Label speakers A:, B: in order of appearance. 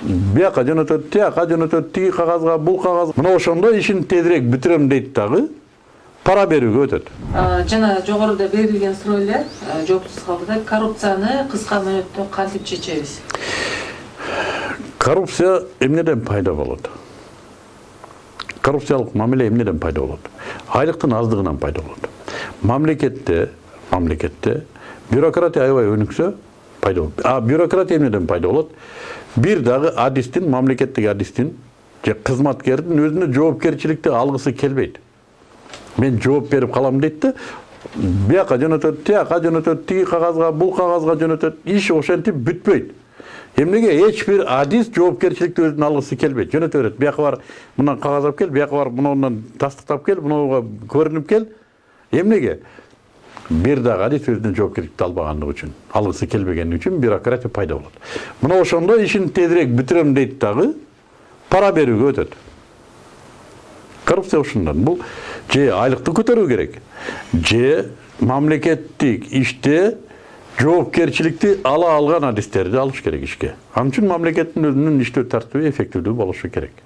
A: бияка жөнөтөт тияка жөнөтөт тиги кагазга бул кагаз мына ошондо ишин тезирээк бүтүрөм дейт дагы. Пара берүүгө өтөт.
B: Жана жогоруда берилген суройлор а, жоопсуз калды да коррупцияны кыска мөөнөттө кантип чечебиз?
A: Коррупция эмнеден пайда болот? Коррупциялык мамиле эмнеден пайда болот? Айлыктын аздыгынан пайда болот? Мамлекетте мамлекетте бюрократия аябай өнүксө пайда болот. А бюрократия эмнеден пайда болот? Бир дагы адистин мамлекеттик адистин же кызматкердин өзүнө жоопкерчиликти алгысы келбейт мен жооп берип калам дейт да бияка жөнөтөт тияка жөнөтөт тиги кагазга бул кагазга жөнөтөт иш ошентип бүтпөйт эмнеге эч бир адис жоопкерчиликти өзүнө алгысы келбейт жөнөтө берет бияка бар мындан кагаз алып кел бияка барып мынуунан тастыктап кел мынуга көрүнүп кел эмнеге бир дагы адис өзүнө жоопкерчиликти албагандыгы үчүн алгысы келбегени үчүн бюрократия пайда болот мына ошондо ишин тезирээк бүтүрөм дейт дагы пара берүүгө өтөт коррупция ушундан бул же айлыкты көтөрүү керек же мамлекеттик иште жоопкерчиликти ала алган адистерди алыш керек ишке ал үчүн мамлекеттин өзүнүн иштөө тартиби эффективдүү болушу керек